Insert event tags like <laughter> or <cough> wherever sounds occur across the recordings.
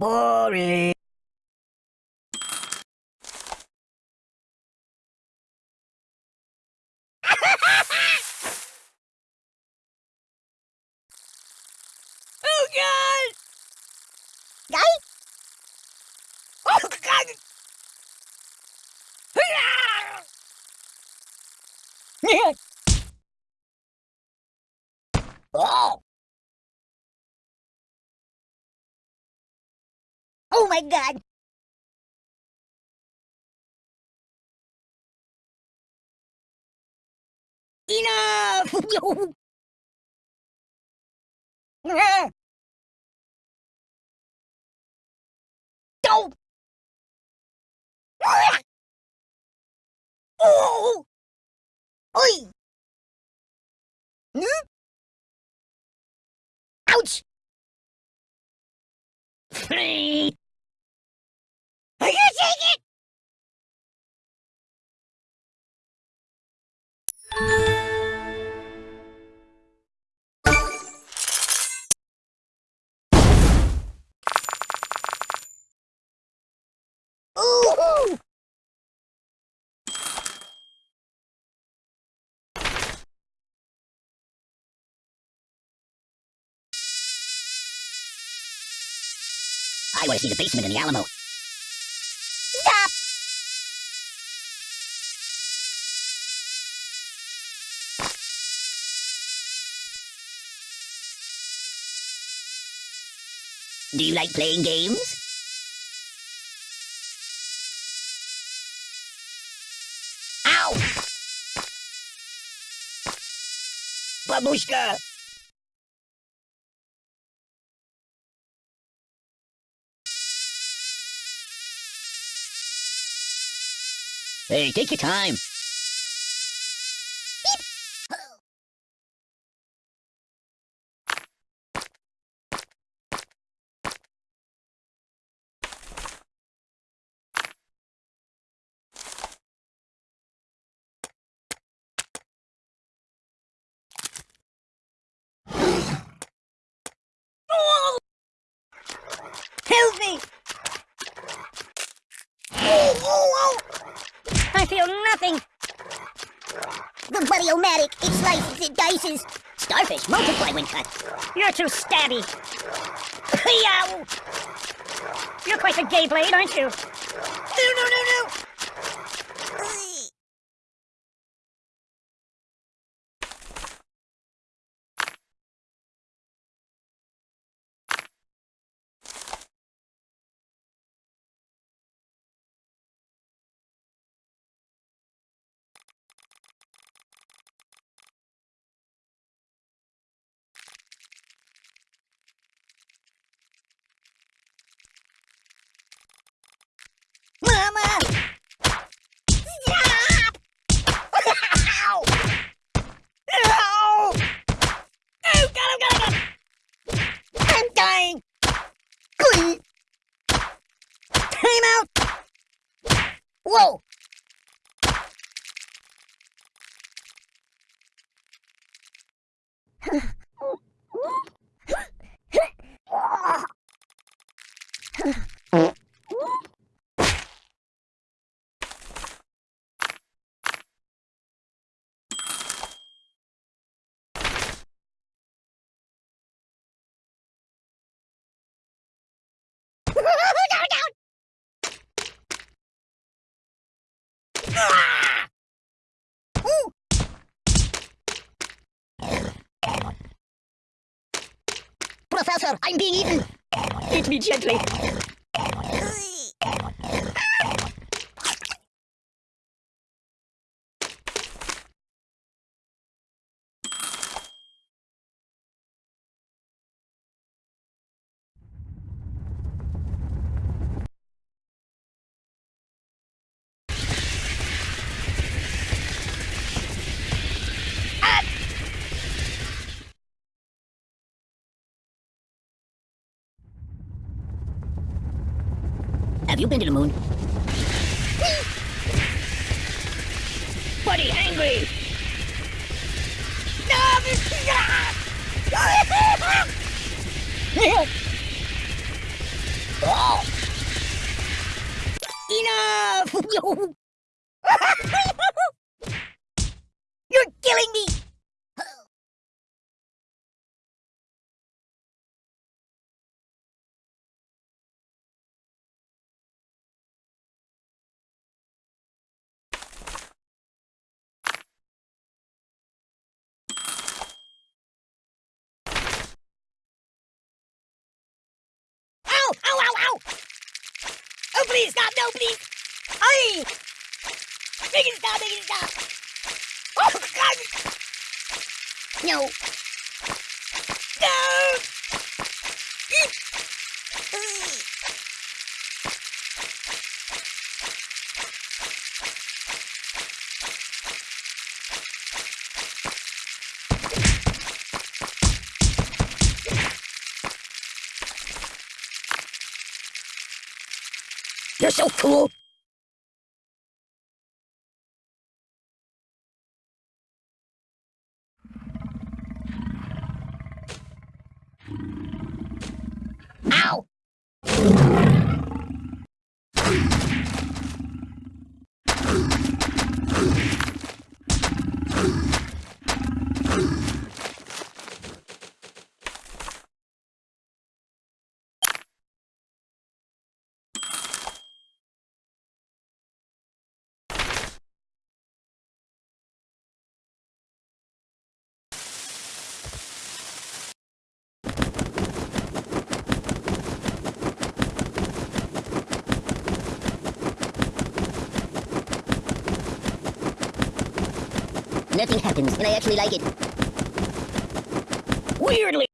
Boring. <laughs> oh God! Guy? Oh God! <laughs> Oh. Oh my god. Enough! <laughs> Don't. oh! Oi. Hmm? Ouch. I want to see the basement in the Alamo. Stop. Do you like playing games? Ow! Babushka! Hey, take your time. Help me. Oh, oh, oh. I nothing. The buddy-o-matic. It slices, it dices. Starfish multiply when cut. You're too stabby. You're quite a gay blade, aren't you? No, no, no, no! Time out! Whoa. Professor, I'm being eaten. Eat me gently. Have you been to the moon? Buddy, angry! <laughs> Enough! <laughs> You're killing me! Please, stop! No, please! Aye! Make it stop! Make it stop! Oh, God! No! No! You're so cool! Ow! Nothing happens, and I actually like it. Weirdly.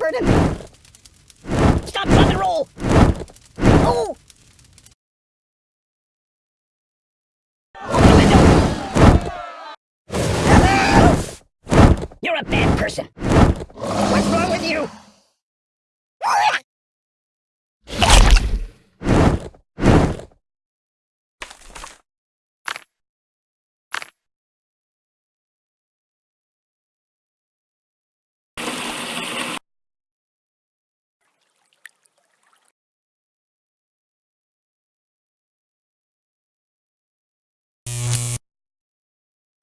Biscuits! Stop, drop, and roll! Oh! You're a bad person. What's wrong with you?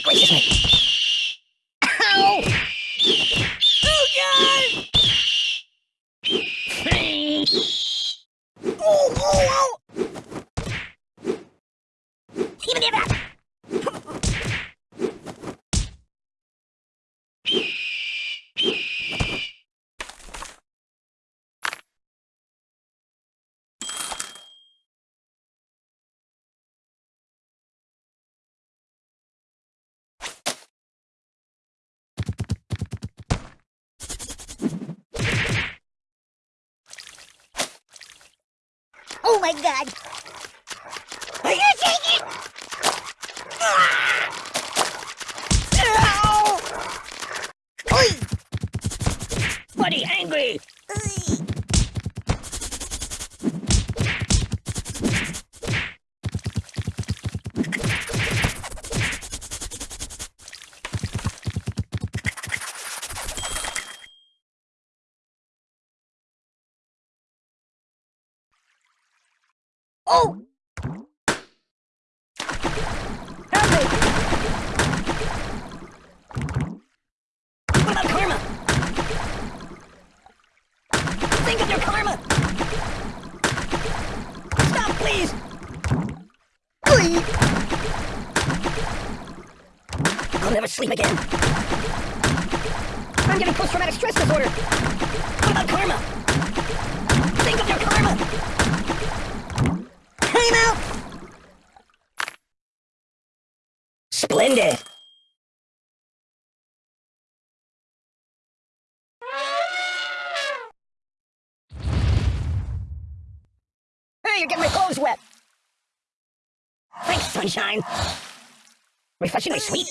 Oh, gracious me! Ow! Oh, God! oh, oh, oh! Even if that! Oh my god! Are you take it? Ah! Ow! Buddy, angry! Oi! Oh! Help me! What about karma? Think of your karma! Stop, please! Oi! I'll never sleep again. I'm getting post-traumatic stress disorder. What about karma? Think of your karma! Time out! Splendid! Hey, you're getting my clothes wet! Thanks, sunshine! Refreshingly sweet.